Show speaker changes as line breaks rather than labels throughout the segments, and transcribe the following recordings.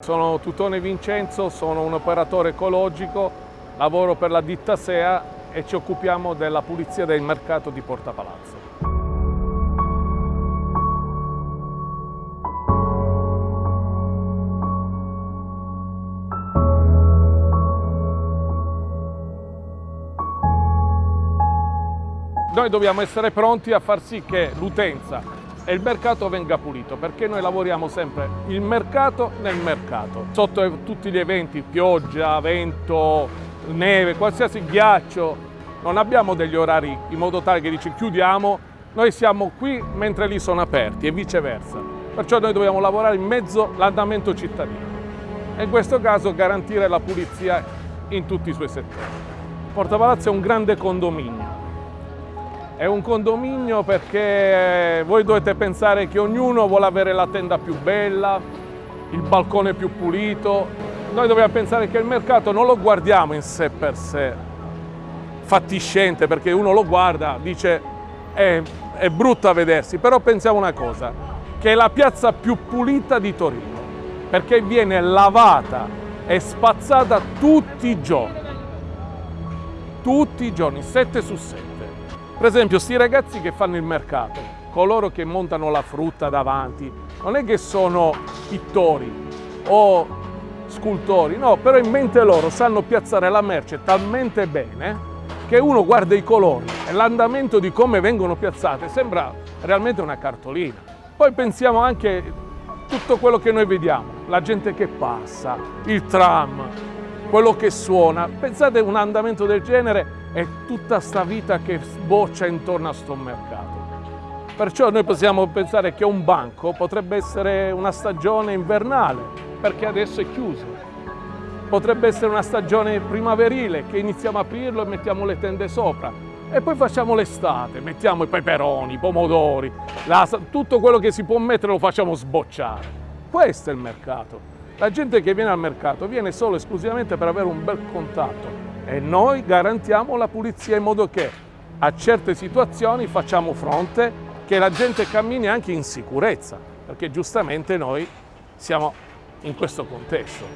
Sono Tutone Vincenzo, sono un operatore ecologico, lavoro per la ditta SEA e ci occupiamo della pulizia del mercato di Porta Palazzo. Noi dobbiamo essere pronti a far sì che l'utenza e il mercato venga pulito perché noi lavoriamo sempre il mercato nel mercato. Sotto tutti gli eventi pioggia, vento, neve, qualsiasi ghiaccio non abbiamo degli orari in modo tale che dici chiudiamo noi siamo qui mentre lì sono aperti e viceversa. Perciò noi dobbiamo lavorare in mezzo all'andamento cittadino. E in questo caso garantire la pulizia in tutti i suoi settori. Porta Palazzo è un grande condominio è un condominio perché voi dovete pensare che ognuno vuole avere la tenda più bella, il balcone più pulito. Noi dobbiamo pensare che il mercato non lo guardiamo in sé per sé, fatiscente, perché uno lo guarda, dice è, è brutto a vedersi, però pensiamo una cosa, che è la piazza più pulita di Torino, perché viene lavata e spazzata tutti i giorni, tutti i giorni, 7 su 7. Per esempio, questi ragazzi che fanno il mercato, coloro che montano la frutta davanti, non è che sono pittori o scultori, no, però in mente loro sanno piazzare la merce talmente bene che uno guarda i colori e l'andamento di come vengono piazzate sembra realmente una cartolina. Poi pensiamo anche tutto quello che noi vediamo, la gente che passa, il tram, quello che suona. Pensate un andamento del genere e tutta sta vita che sboccia intorno a sto mercato. Perciò noi possiamo pensare che un banco potrebbe essere una stagione invernale, perché adesso è chiuso. Potrebbe essere una stagione primaverile, che iniziamo a aprirlo e mettiamo le tende sopra. E poi facciamo l'estate, mettiamo i peperoni, i pomodori, la, tutto quello che si può mettere lo facciamo sbocciare. Questo è il mercato. La gente che viene al mercato viene solo e esclusivamente per avere un bel contatto e noi garantiamo la pulizia in modo che a certe situazioni facciamo fronte che la gente cammini anche in sicurezza, perché giustamente noi siamo in questo contesto.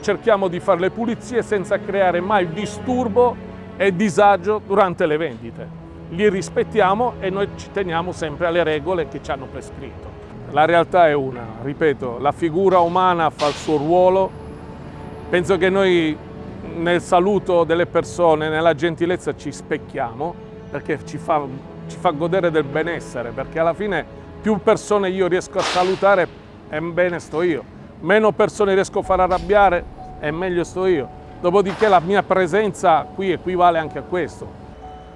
Cerchiamo di fare le pulizie senza creare mai disturbo e disagio durante le vendite. Li rispettiamo e noi ci teniamo sempre alle regole che ci hanno prescritto. La realtà è una, ripeto, la figura umana fa il suo ruolo. Penso che noi nel saluto delle persone, nella gentilezza ci specchiamo perché ci fa, ci fa godere del benessere, perché alla fine più persone io riesco a salutare e bene sto io, meno persone riesco a far arrabbiare e meglio sto io. Dopodiché la mia presenza qui equivale anche a questo.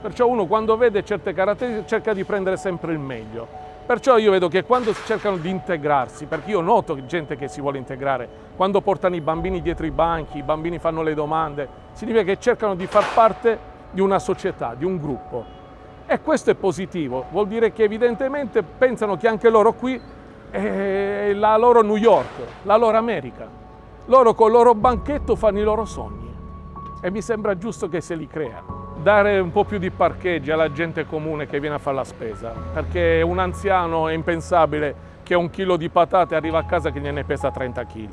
Perciò uno quando vede certe caratteristiche cerca di prendere sempre il meglio. Perciò io vedo che quando cercano di integrarsi, perché io noto gente che si vuole integrare, quando portano i bambini dietro i banchi, i bambini fanno le domande, significa che cercano di far parte di una società, di un gruppo. E questo è positivo, vuol dire che evidentemente pensano che anche loro qui è la loro New York, la loro America. Loro con il loro banchetto fanno i loro sogni e mi sembra giusto che se li creano dare un po' più di parcheggi alla gente comune che viene a fare la spesa, perché un anziano è impensabile che un chilo di patate arriva a casa che gliene pesa 30 kg.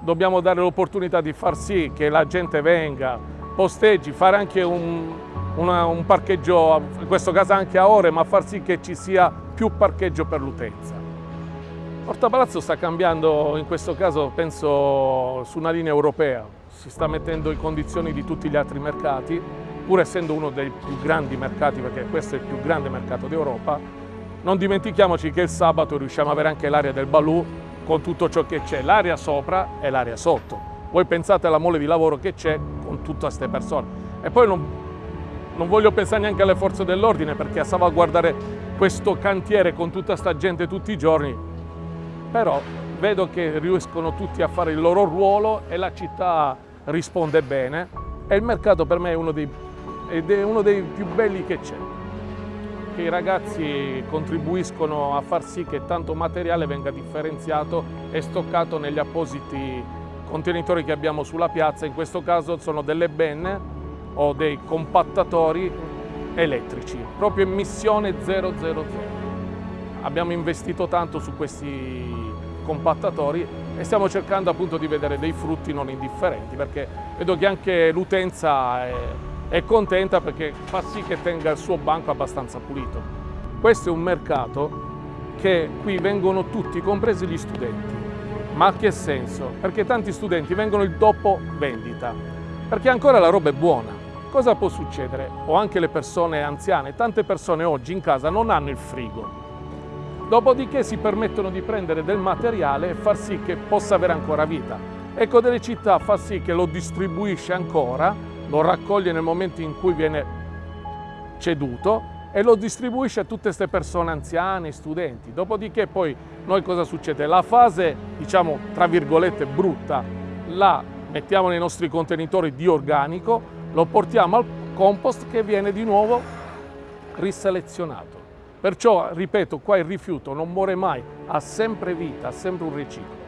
Dobbiamo dare l'opportunità di far sì che la gente venga, posteggi, fare anche un, una, un parcheggio, in questo caso anche a ore, ma far sì che ci sia più parcheggio per l'utenza. Porta Palazzo sta cambiando, in questo caso penso, su una linea europea, si sta mettendo in condizioni di tutti gli altri mercati, pur essendo uno dei più grandi mercati, perché questo è il più grande mercato d'Europa, non dimentichiamoci che il sabato riusciamo ad avere anche l'area del Balù con tutto ciò che c'è, l'area sopra e l'area sotto. Voi pensate alla mole di lavoro che c'è con tutte queste persone. E poi non, non voglio pensare neanche alle forze dell'ordine perché a salvaguardare questo cantiere con tutta questa gente tutti i giorni, però vedo che riescono tutti a fare il loro ruolo e la città risponde bene e il mercato per me è uno dei ed è uno dei più belli che c'è. Che i ragazzi contribuiscono a far sì che tanto materiale venga differenziato e stoccato negli appositi contenitori che abbiamo sulla piazza, in questo caso sono delle benne o dei compattatori elettrici, proprio emissione 000. Abbiamo investito tanto su questi compattatori e stiamo cercando appunto di vedere dei frutti non indifferenti perché vedo che anche l'utenza è, è contenta perché fa sì che tenga il suo banco abbastanza pulito. Questo è un mercato che qui vengono tutti, compresi gli studenti. Ma che senso? Perché tanti studenti vengono il dopo vendita, perché ancora la roba è buona. Cosa può succedere? O anche le persone anziane, tante persone oggi in casa non hanno il frigo. Dopodiché si permettono di prendere del materiale e far sì che possa avere ancora vita. Ecco delle città fa sì che lo distribuisce ancora, lo raccoglie nel momento in cui viene ceduto e lo distribuisce a tutte queste persone anziane, studenti. Dopodiché poi noi cosa succede? La fase, diciamo, tra virgolette, brutta, la mettiamo nei nostri contenitori di organico, lo portiamo al compost che viene di nuovo riselezionato. Perciò, ripeto, qua il rifiuto non muore mai, ha sempre vita, ha sempre un riciclo.